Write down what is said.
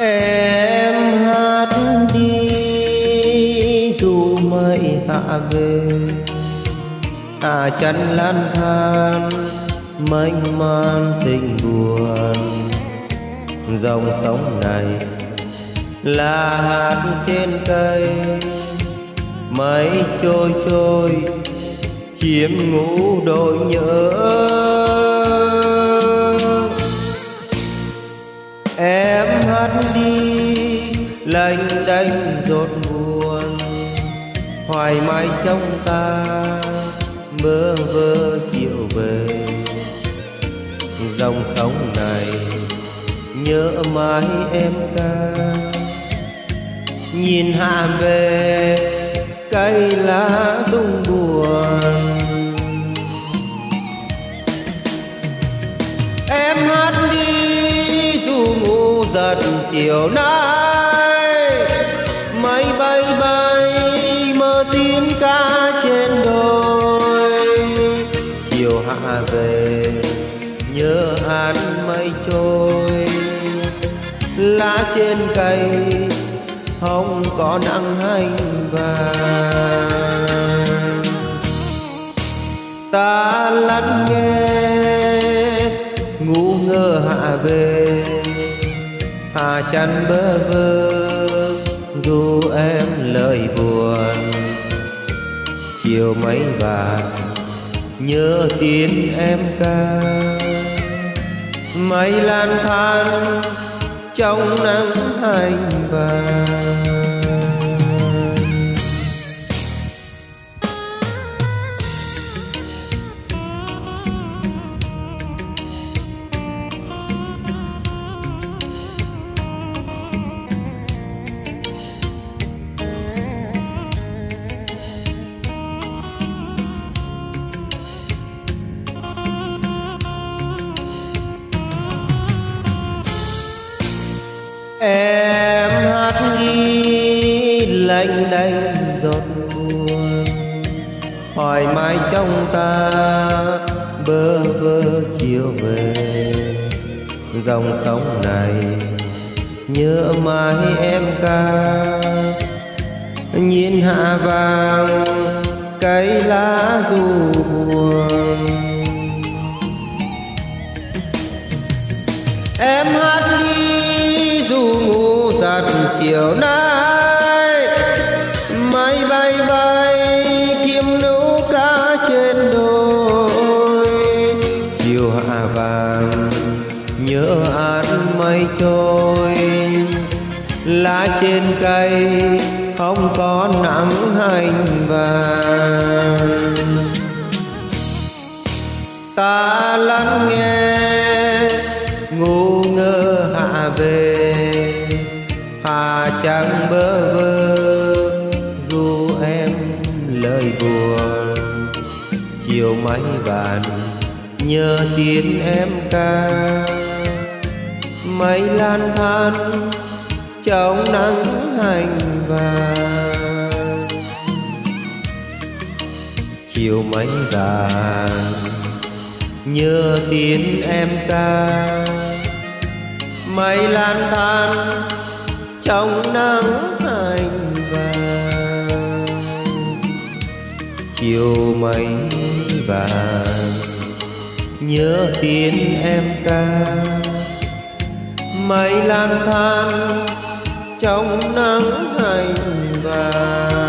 em hát đi, dù mây hạ về. À chân lan than mênh man tình buồn. Dòng sông này là hạt trên cây. Mây trôi trôi, chiếm ngủ đôi nhớ. Lênh đênh rột buồn. Hoài mãi trong ta, mơ vơ chiều về. Dòng sông này nhớ mãi em ca nhìn hạ về, cây lá rung buồn. Em hát đi dù ngủ giật chiều nay về, nhớ hát mây trôi. Lá trên cây, không có nắng hành vàng. Ta lắng nghe, ngu ngơ hạ về. Hà chăn bơ vơ dù em lời buồn. Chiều mấy vàng nhớ tiếng em ca. Mây lan than trong nắng hành vàng ghi lạnh giọt buồn, hoài mãi trong ta, bơ vơ chiều về. Dòng sông này nhớ mãi em ca, nhìn hạ vàng cây lá dù buồn. Em hát đi dù ngủ giặt chiều nay trên đôi chiều hạ vàng, nhớ ăn mây trôi. Lá trên cây, không có nắng hành vàng. Ta lắng nghe, ngu ngơ hạ về. Hà chẳng bơ vơ, dù em lời buồn máy bàn vàng nhớ tiếng em ca. Mây lan than trong nắng hành vàng. Chiều mây vàng nhớ tiếng em ca. Mây lan than trong nắng hành chiều mây vàng. Nhớ tiếng em ca mây lan than trong nắng hành vàng.